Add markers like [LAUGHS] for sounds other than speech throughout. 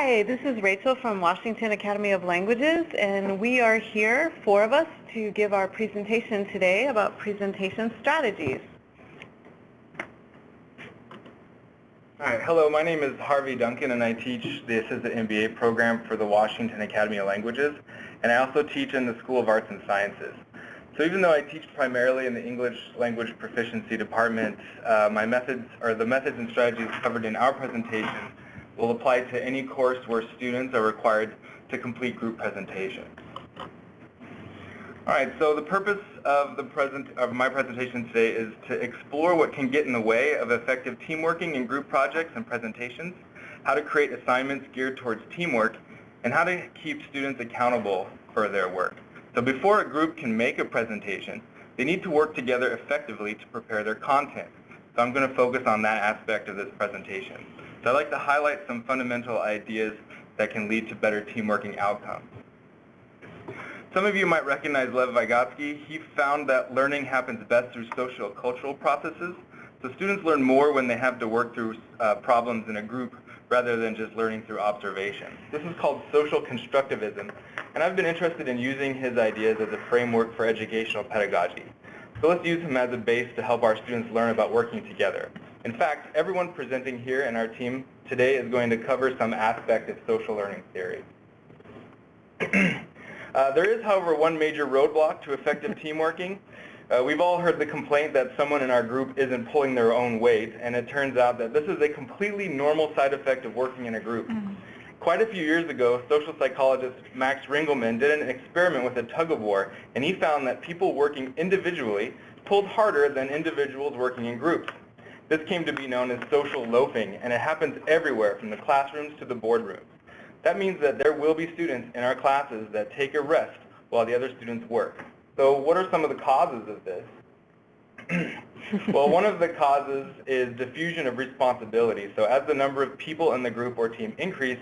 Hi, this is Rachel from Washington Academy of Languages, and we are here, four of us, to give our presentation today about presentation strategies. Hi, hello, my name is Harvey Duncan, and I teach the Assistant MBA program for the Washington Academy of Languages, and I also teach in the School of Arts and Sciences. So even though I teach primarily in the English language proficiency department, uh, my methods, or the methods and strategies covered in our presentation will apply to any course where students are required to complete group presentations. All right, so the purpose of the present of my presentation today is to explore what can get in the way of effective teamworking in group projects and presentations, how to create assignments geared towards teamwork, and how to keep students accountable for their work. So before a group can make a presentation, they need to work together effectively to prepare their content. So I'm going to focus on that aspect of this presentation. So I'd like to highlight some fundamental ideas that can lead to better teamworking outcomes. Some of you might recognize Lev Vygotsky. He found that learning happens best through social cultural processes. So students learn more when they have to work through uh, problems in a group rather than just learning through observation. This is called social constructivism, and I've been interested in using his ideas as a framework for educational pedagogy. So let's use him as a base to help our students learn about working together. In fact, everyone presenting here in our team today is going to cover some aspect of social learning theory. [CLEARS THROAT] uh, there is, however, one major roadblock to effective [LAUGHS] teamworking, uh, we've all heard the complaint that someone in our group isn't pulling their own weight, and it turns out that this is a completely normal side effect of working in a group. Mm -hmm. Quite a few years ago, social psychologist Max Ringelmann did an experiment with a tug-of-war, and he found that people working individually pulled harder than individuals working in groups. This came to be known as social loafing, and it happens everywhere from the classrooms to the boardrooms. That means that there will be students in our classes that take a rest while the other students work. So what are some of the causes of this? [CLEARS THROAT] well, one of the causes is diffusion of responsibility. So as the number of people in the group or team increase,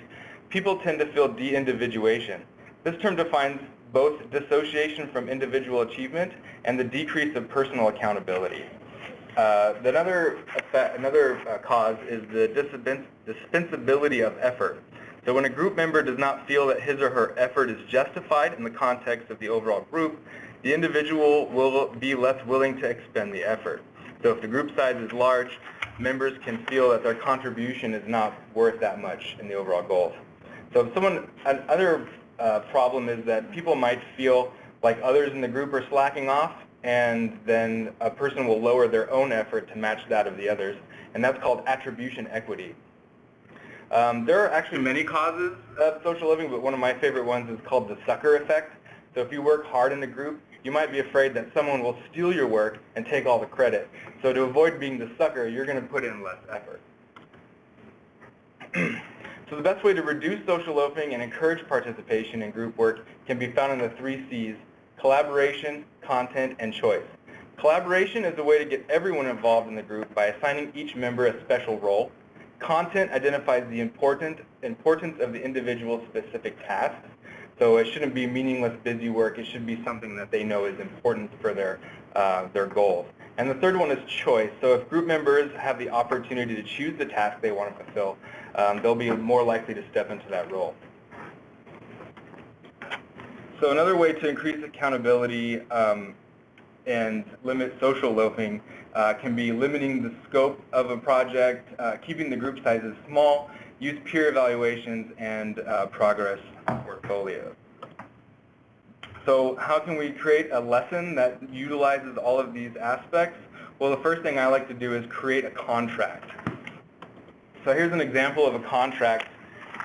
people tend to feel de-individuation. This term defines both dissociation from individual achievement and the decrease of personal accountability. Uh, another, another uh, cause is the dispensability of effort. So when a group member does not feel that his or her effort is justified in the context of the overall group, the individual will be less willing to expend the effort. So if the group size is large, members can feel that their contribution is not worth that much in the overall goals. So if someone, another uh, problem is that people might feel like others in the group are slacking off, and then a person will lower their own effort to match that of the others, and that's called attribution equity. Um, there are actually many causes of social loafing, but one of my favorite ones is called the sucker effect. So if you work hard in a group, you might be afraid that someone will steal your work and take all the credit. So to avoid being the sucker, you're going to put in less effort. [CLEARS THROAT] so the best way to reduce social loafing and encourage participation in group work can be found in the three C's, collaboration, content, and choice. Collaboration is a way to get everyone involved in the group by assigning each member a special role. Content identifies the important, importance of the individual's specific tasks. So it shouldn't be meaningless busy work. It should be something that they know is important for their, uh, their goals. And the third one is choice. So if group members have the opportunity to choose the task they want to fulfill, um, they'll be more likely to step into that role. So another way to increase accountability um, and limit social loafing uh, can be limiting the scope of a project, uh, keeping the group sizes small, use peer evaluations, and uh, progress portfolios. So how can we create a lesson that utilizes all of these aspects? Well, the first thing I like to do is create a contract. So here's an example of a contract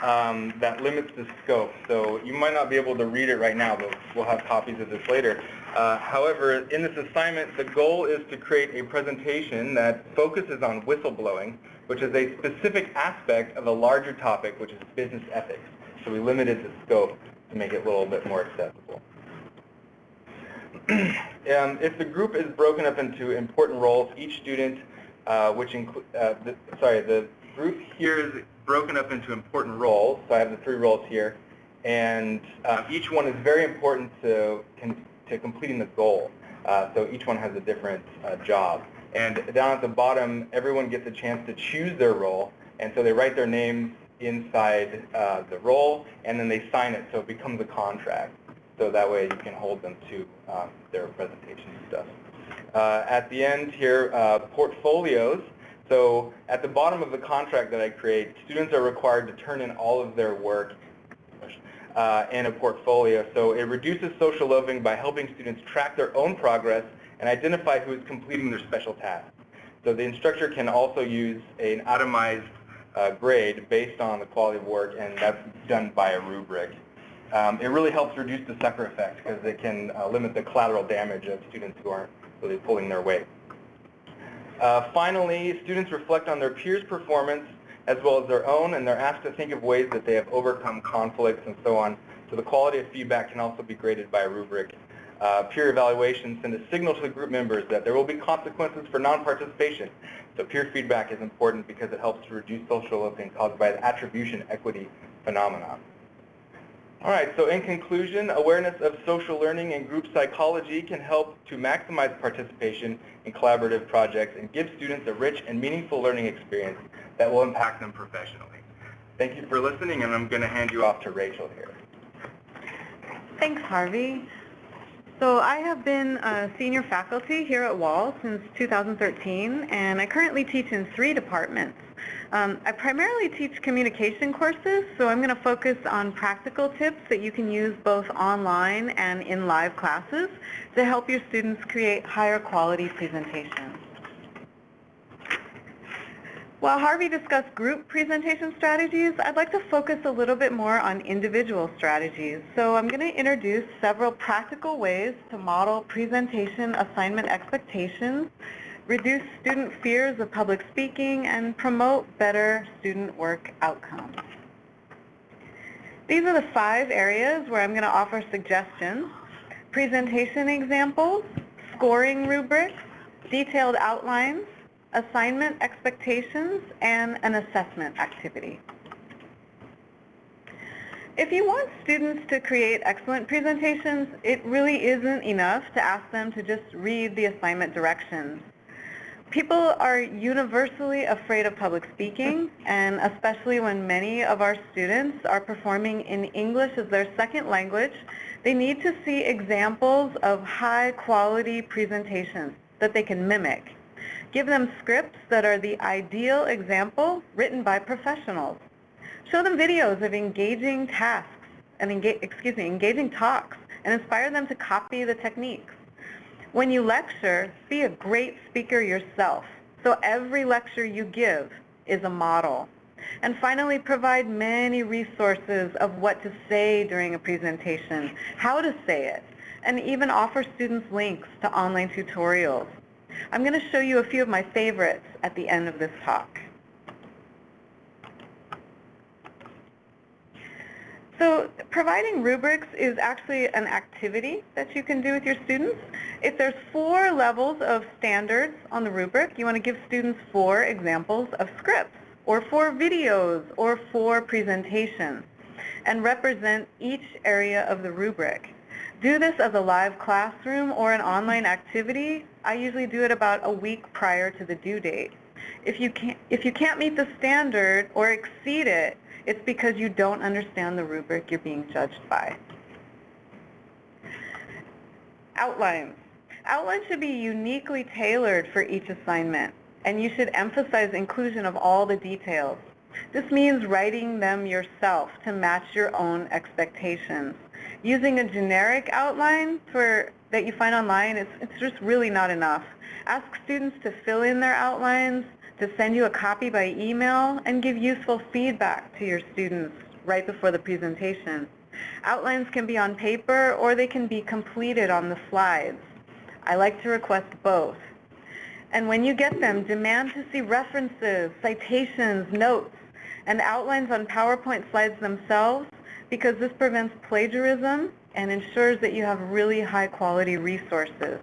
um, that limits the scope. So you might not be able to read it right now, but we'll have copies of this later. Uh, however, in this assignment, the goal is to create a presentation that focuses on whistleblowing, which is a specific aspect of a larger topic, which is business ethics. So we limited the scope to make it a little bit more accessible. [CLEARS THROAT] um, if the group is broken up into important roles, each student, uh, which include, uh, sorry, the group here is broken up into important roles. So I have the three roles here, and uh, each one is very important to to completing the goal. Uh, so each one has a different uh, job. And down at the bottom, everyone gets a chance to choose their role, and so they write their names inside uh, the role, and then they sign it so it becomes a contract. So that way you can hold them to um, their presentation stuff. Uh, at the end here, uh, portfolios. So at the bottom of the contract that I create, students are required to turn in all of their work uh, in a portfolio. So it reduces social loafing by helping students track their own progress and identify who is completing their special tasks. So the instructor can also use an itemized uh, grade based on the quality of work, and that's done by a rubric. Um, it really helps reduce the sucker effect because it can uh, limit the collateral damage of students who aren't really pulling their weight. Uh, finally, students reflect on their peers' performance as well as their own, and they're asked to think of ways that they have overcome conflicts and so on. So the quality of feedback can also be graded by a rubric. Uh, peer evaluations send a signal to the group members that there will be consequences for non-participation. So peer feedback is important because it helps to reduce social loafing caused by the attribution equity phenomenon. All right, so in conclusion, awareness of social learning and group psychology can help to maximize participation in collaborative projects and give students a rich and meaningful learning experience that will impact them professionally. Thank you for listening, and I'm going to hand you off to Rachel here. Thanks, Harvey. So I have been a senior faculty here at Wall since 2013, and I currently teach in three departments. Um, I primarily teach communication courses, so I'm going to focus on practical tips that you can use both online and in live classes to help your students create higher quality presentations. While Harvey discussed group presentation strategies, I'd like to focus a little bit more on individual strategies. So I'm going to introduce several practical ways to model presentation assignment expectations reduce student fears of public speaking, and promote better student work outcomes. These are the five areas where I'm going to offer suggestions. Presentation examples, scoring rubrics, detailed outlines, assignment expectations, and an assessment activity. If you want students to create excellent presentations, it really isn't enough to ask them to just read the assignment directions. People are universally afraid of public speaking, and especially when many of our students are performing in English as their second language, they need to see examples of high-quality presentations that they can mimic. Give them scripts that are the ideal example written by professionals. Show them videos of engaging tasks and engage, excuse me, engaging talks and inspire them to copy the techniques. When you lecture, be a great speaker yourself. So every lecture you give is a model. And finally, provide many resources of what to say during a presentation, how to say it, and even offer students links to online tutorials. I'm going to show you a few of my favorites at the end of this talk. So providing rubrics is actually an activity that you can do with your students. If there's four levels of standards on the rubric, you want to give students four examples of scripts, or four videos, or four presentations, and represent each area of the rubric. Do this as a live classroom or an online activity. I usually do it about a week prior to the due date. If you can't, if you can't meet the standard or exceed it, it's because you don't understand the rubric you're being judged by. Outlines. Outlines should be uniquely tailored for each assignment, and you should emphasize inclusion of all the details. This means writing them yourself to match your own expectations. Using a generic outline for, that you find online, it's, it's just really not enough. Ask students to fill in their outlines, to send you a copy by email and give useful feedback to your students right before the presentation. Outlines can be on paper or they can be completed on the slides. I like to request both. And when you get them, demand to see references, citations, notes, and outlines on PowerPoint slides themselves because this prevents plagiarism and ensures that you have really high quality resources.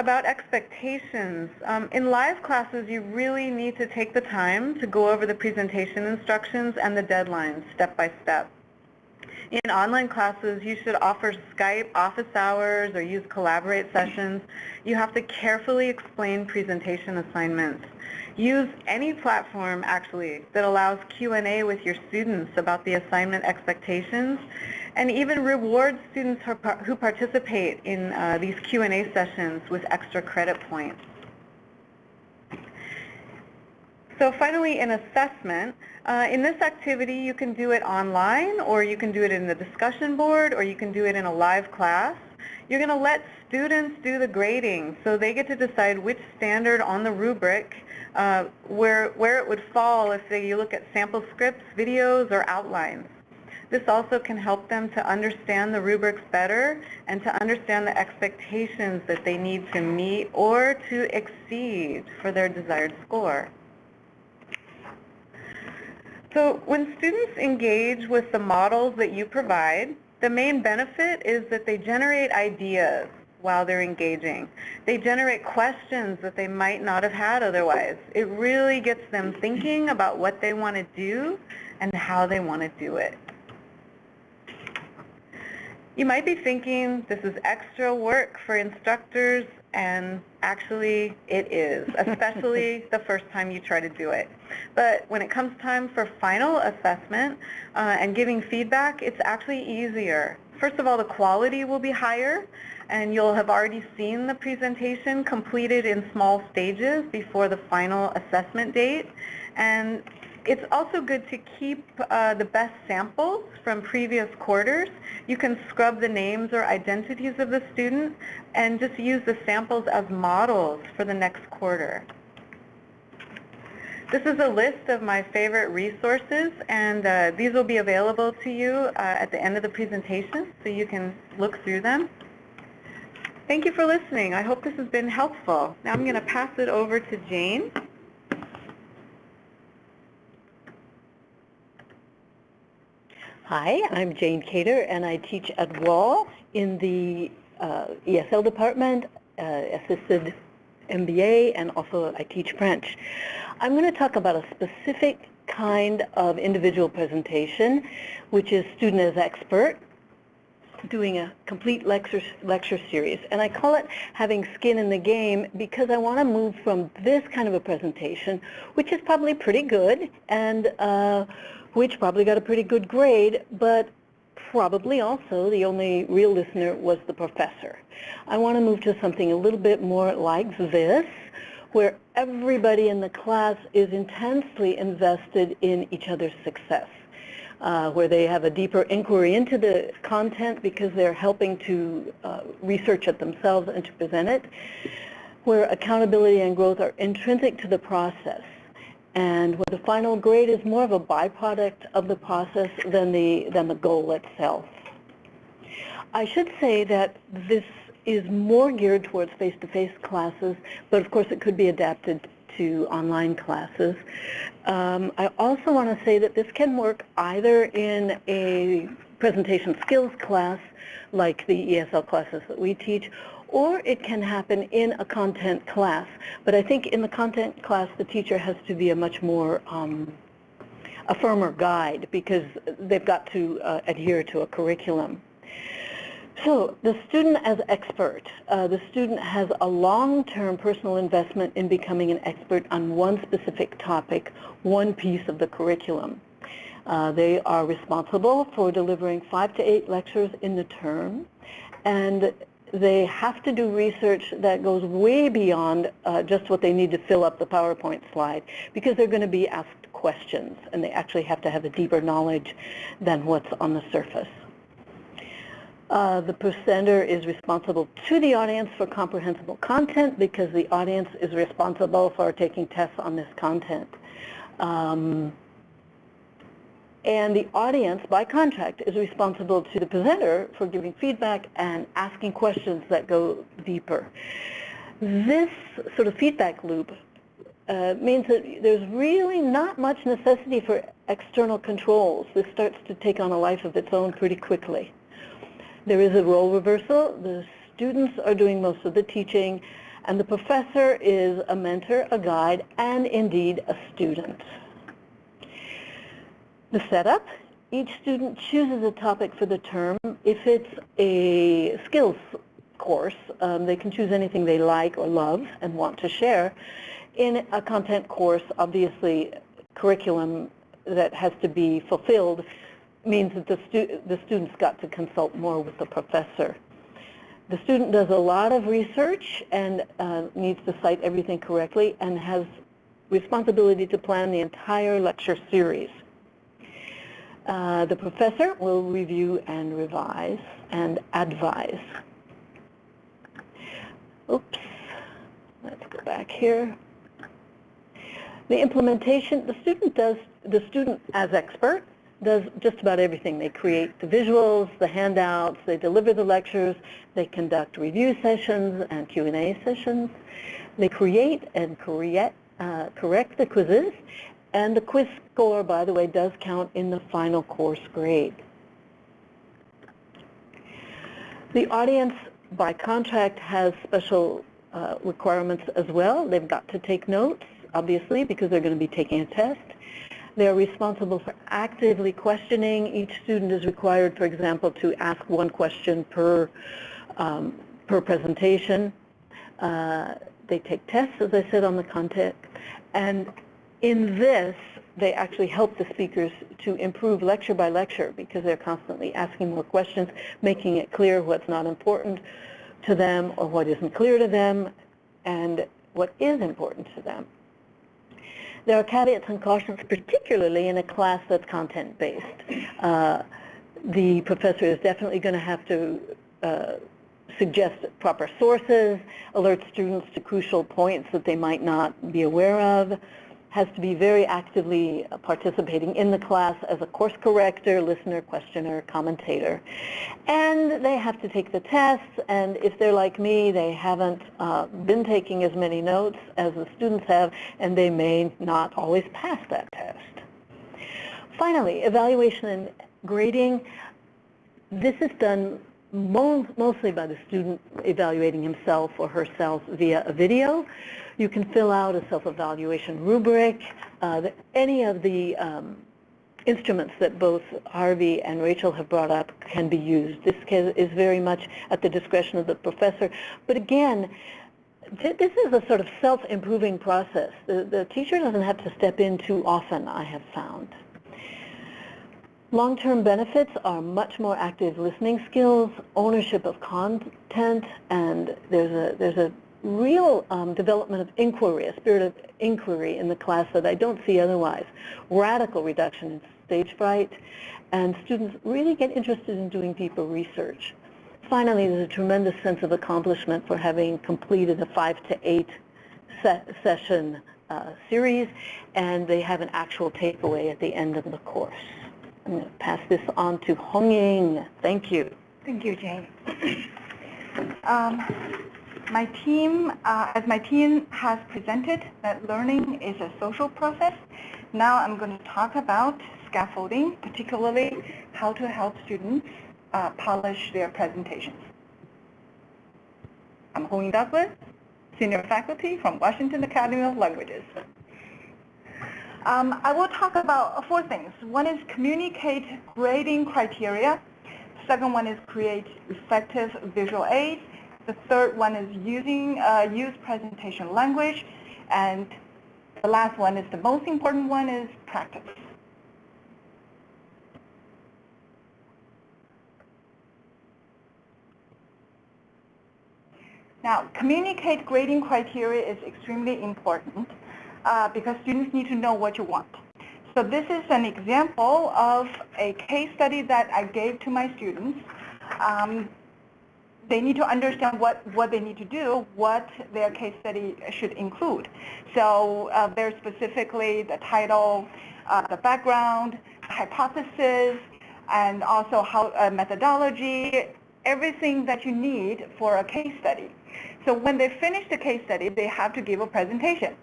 About expectations. Um, in live classes, you really need to take the time to go over the presentation instructions and the deadlines step by step. In online classes, you should offer Skype office hours or use Collaborate sessions. You have to carefully explain presentation assignments. Use any platform, actually, that allows Q&A with your students about the assignment expectations and even reward students who participate in uh, these Q&A sessions with extra credit points. So finally, in assessment, uh, in this activity you can do it online or you can do it in the discussion board or you can do it in a live class. You're going to let students do the grading so they get to decide which standard on the rubric uh, where, where it would fall if they, you look at sample scripts, videos, or outlines. This also can help them to understand the rubrics better and to understand the expectations that they need to meet or to exceed for their desired score. So when students engage with the models that you provide, the main benefit is that they generate ideas while they're engaging. They generate questions that they might not have had otherwise. It really gets them thinking about what they want to do and how they want to do it. You might be thinking this is extra work for instructors and actually it is, [LAUGHS] especially the first time you try to do it. But when it comes time for final assessment uh, and giving feedback, it's actually easier. First of all, the quality will be higher and you'll have already seen the presentation completed in small stages before the final assessment date. And it's also good to keep uh, the best samples from previous quarters. You can scrub the names or identities of the student and just use the samples as models for the next quarter. This is a list of my favorite resources and uh, these will be available to you uh, at the end of the presentation so you can look through them. Thank you for listening. I hope this has been helpful. Now I'm going to pass it over to Jane. Hi, I'm Jane Cater, and I teach at Wall in the uh, ESL department, uh, assisted MBA, and also I teach French. I'm going to talk about a specific kind of individual presentation, which is student as expert, doing a complete lecture, lecture series. And I call it having skin in the game because I want to move from this kind of a presentation, which is probably pretty good, and uh, which probably got a pretty good grade, but probably also the only real listener was the professor. I want to move to something a little bit more like this, where everybody in the class is intensely invested in each other's success. Uh, where they have a deeper inquiry into the content because they're helping to uh, research it themselves and to present it, where accountability and growth are intrinsic to the process and where the final grade is more of a byproduct of the process than the, than the goal itself. I should say that this is more geared towards face-to-face -face classes, but of course it could be adapted to online classes. Um, I also want to say that this can work either in a presentation skills class, like the ESL classes that we teach, or it can happen in a content class. But I think in the content class, the teacher has to be a much more, um, a firmer guide because they've got to uh, adhere to a curriculum. So the student as expert, uh, the student has a long-term personal investment in becoming an expert on one specific topic, one piece of the curriculum. Uh, they are responsible for delivering five to eight lectures in the term, and they have to do research that goes way beyond uh, just what they need to fill up the PowerPoint slide because they're going to be asked questions and they actually have to have a deeper knowledge than what's on the surface. Uh, the presenter is responsible to the audience for comprehensible content because the audience is responsible for taking tests on this content. Um, and the audience, by contract, is responsible to the presenter for giving feedback and asking questions that go deeper. This sort of feedback loop uh, means that there's really not much necessity for external controls. This starts to take on a life of its own pretty quickly. There is a role reversal. The students are doing most of the teaching, and the professor is a mentor, a guide, and indeed a student. The setup each student chooses a topic for the term. If it's a skills course, um, they can choose anything they like or love and want to share. In a content course, obviously, curriculum that has to be fulfilled means that the, stu the students got to consult more with the professor. The student does a lot of research and uh, needs to cite everything correctly and has responsibility to plan the entire lecture series. Uh, the professor will review and revise and advise. Oops, let's go back here. The implementation, the student does, the student as expert does just about everything. They create the visuals, the handouts, they deliver the lectures, they conduct review sessions and Q&A sessions. They create and create, uh, correct the quizzes, and the quiz score, by the way, does count in the final course grade. The audience, by contract, has special uh, requirements as well. They've got to take notes, obviously, because they're going to be taking a test. They're responsible for actively questioning. Each student is required, for example, to ask one question per, um, per presentation. Uh, they take tests, as I said, on the content. And in this, they actually help the speakers to improve lecture by lecture because they're constantly asking more questions, making it clear what's not important to them or what isn't clear to them and what is important to them. There are caveats and cautions, particularly in a class that's content-based. Uh, the professor is definitely going to have to uh, suggest proper sources, alert students to crucial points that they might not be aware of, has to be very actively participating in the class as a course corrector, listener, questioner, commentator. And they have to take the tests, and if they're like me, they haven't uh, been taking as many notes as the students have, and they may not always pass that test. Finally, evaluation and grading. This is done mostly by the student evaluating himself or herself via a video. You can fill out a self-evaluation rubric. Uh, any of the um, instruments that both Harvey and Rachel have brought up can be used. This is very much at the discretion of the professor. But again, this is a sort of self-improving process. The, the teacher doesn't have to step in too often, I have found. Long-term benefits are much more active listening skills, ownership of content, and there's a, there's a real um, development of inquiry, a spirit of inquiry in the class that I don't see otherwise. Radical reduction in stage fright, and students really get interested in doing deeper research. Finally, there's a tremendous sense of accomplishment for having completed a five to eight se session uh, series, and they have an actual takeaway at the end of the course. To pass this on to Hong Ying. Thank you. Thank you, Jane. [COUGHS] um, my team, uh, as my team has presented that learning is a social process, now I'm going to talk about scaffolding, particularly how to help students uh, polish their presentations. I'm Hong Douglas, Senior Faculty from Washington Academy of Languages. Um, I will talk about four things. One is communicate grading criteria. Second one is create effective visual aids. The third one is using uh, use presentation language. And the last one is the most important one is practice. Now, communicate grading criteria is extremely important uh, because students need to know what you want. So this is an example of a case study that I gave to my students. Um, they need to understand what, what they need to do, what their case study should include. So uh, very specifically the title, uh, the background, hypothesis, and also how uh, methodology, everything that you need for a case study. So when they finish the case study, they have to give a presentation.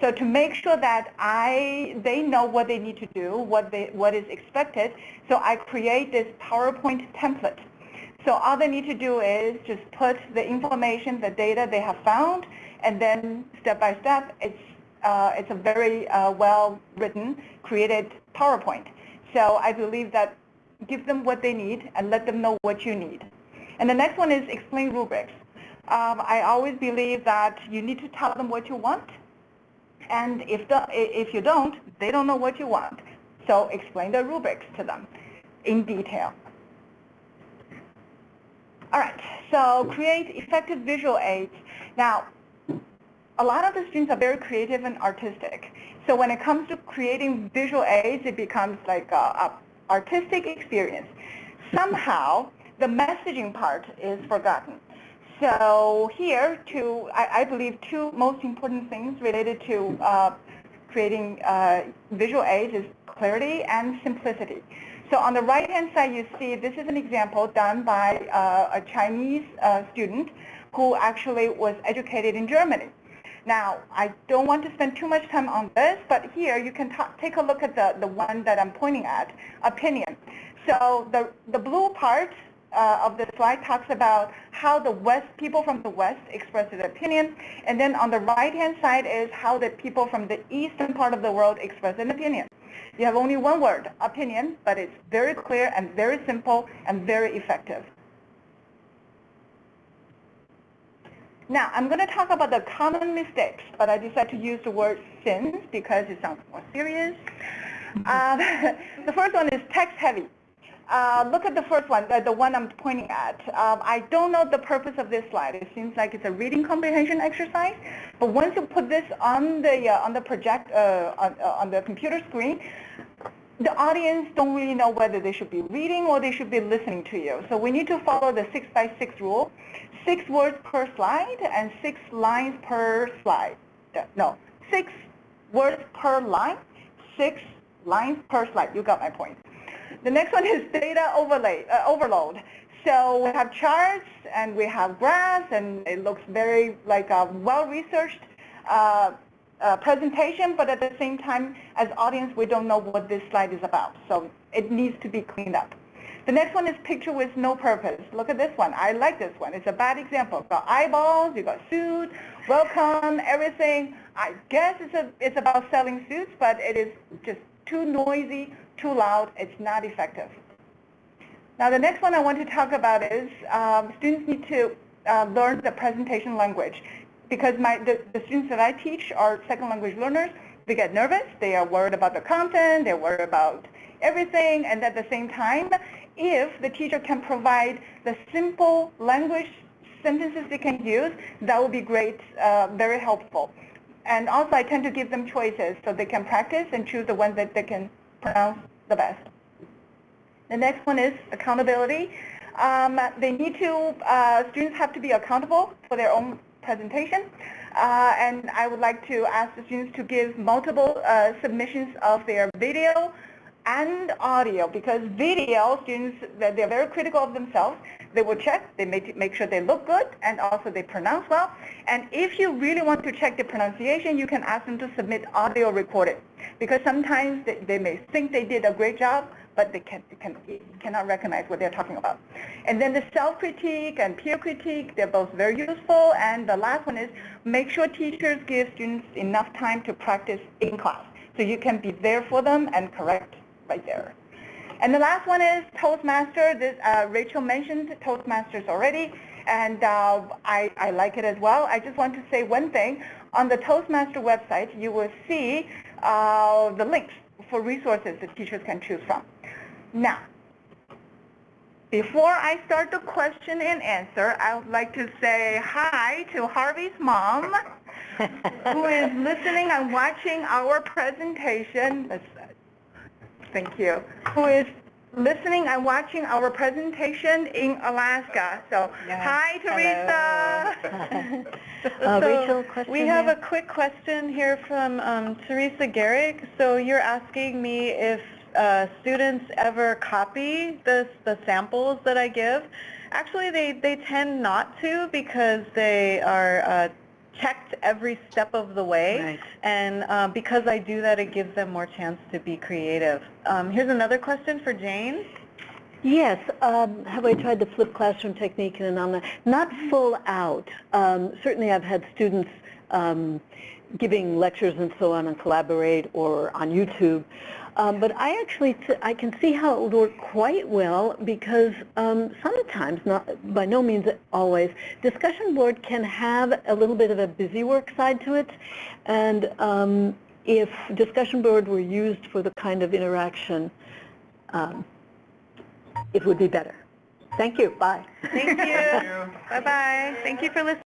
So to make sure that I, they know what they need to do, what, they, what is expected, so I create this PowerPoint template. So all they need to do is just put the information, the data they have found, and then step by step, it's, uh, it's a very uh, well-written, created PowerPoint. So I believe that give them what they need and let them know what you need. And the next one is explain rubrics. Um, I always believe that you need to tell them what you want. And if, the, if you don't, they don't know what you want. So explain the rubrics to them in detail. All right, so create effective visual aids. Now, a lot of the students are very creative and artistic. So when it comes to creating visual aids, it becomes like a, a artistic experience. Somehow, the messaging part is forgotten. So here, two, I, I believe two most important things related to uh, creating uh, visual aids is clarity and simplicity. So on the right-hand side, you see this is an example done by uh, a Chinese uh, student who actually was educated in Germany. Now, I don't want to spend too much time on this, but here you can take a look at the, the one that I'm pointing at, opinion. So the, the blue part uh, of the slide talks about how the West people from the West express their opinion, and then on the right-hand side is how the people from the eastern part of the world express an opinion. You have only one word, opinion, but it's very clear and very simple and very effective. Now, I'm going to talk about the common mistakes, but I decided to use the word sins because it sounds more serious. [LAUGHS] Uh, [LAUGHS] the first one is text heavy. Uh, look at the first one, the, the one I'm pointing at. Um, I don't know the purpose of this slide. It seems like it's a reading comprehension exercise. But once you put this on the uh, on the project uh, on, uh, on the computer screen, the audience don't really know whether they should be reading or they should be listening to you. So we need to follow the six by six rule. Six words per slide and six lines per slide. No, six words per line, six lines per slide. You got my point. The next one is data overlay, uh, overload. So we have charts and we have graphs and it looks very like a well-researched uh, uh, presentation, but at the same time, as audience, we don't know what this slide is about. So it needs to be cleaned up. The next one is picture with no purpose. Look at this one. I like this one. It's a bad example. You've got eyeballs, you got suit, welcome, everything. I guess it's, a, it's about selling suits, but it is just too noisy, too loud. It's not effective. Now the next one I want to talk about is um, students need to uh, learn the presentation language because my, the, the students that I teach are second language learners. They get nervous. They are worried about the content. They're worried about everything. And at the same time, if the teacher can provide the simple language sentences they can use, that would be great, uh, very helpful. And also I tend to give them choices so they can practice and choose the ones that they can pronounce the best. The next one is accountability. Um, they need to, uh, students have to be accountable for their own presentation. Uh, and I would like to ask the students to give multiple uh, submissions of their video, and audio because video students they're very critical of themselves they will check they make, make sure they look good and also they pronounce well and if you really want to check the pronunciation you can ask them to submit audio recorded because sometimes they, they may think they did a great job but they can, can, cannot recognize what they're talking about. And then the self-critique and peer critique, they're both very useful. And the last one is make sure teachers give students enough time to practice in class. So you can be there for them and correct right there. And the last one is Toastmaster. This, uh, Rachel mentioned Toastmasters already, and uh, I, I like it as well. I just want to say one thing. On the Toastmaster website, you will see uh, the links for resources that teachers can choose from. Now, before I start the question and answer, I would like to say hi to Harvey's mom, who is listening and watching our presentation. Thank you, who is listening and watching our presentation in Alaska. So hi, Teresa. [LAUGHS] Uh, So Rachel, question We have here? a quick question here from um, Teresa Garrick. So you're asking me if uh, students ever copy the, the samples that I give. Actually, they, they tend not to because they are uh, checked every step of the way. Right. And uh, because I do that, it gives them more chance to be creative. Um, here's another question for Jane. Yes. Um, have I tried the flipped classroom technique in an online? Not full out. Um, certainly I've had students um, giving lectures and so on and collaborate or on YouTube. Um, but I actually, th- I can see how it would work quite well because um, sometimes, not by no means always, discussion board can have a little bit of a busy work side to it. And um, if discussion board were used for the kind of interaction, um, it would be better. Thank you. Bye. Thank you. Bye-bye. Thank you for listening.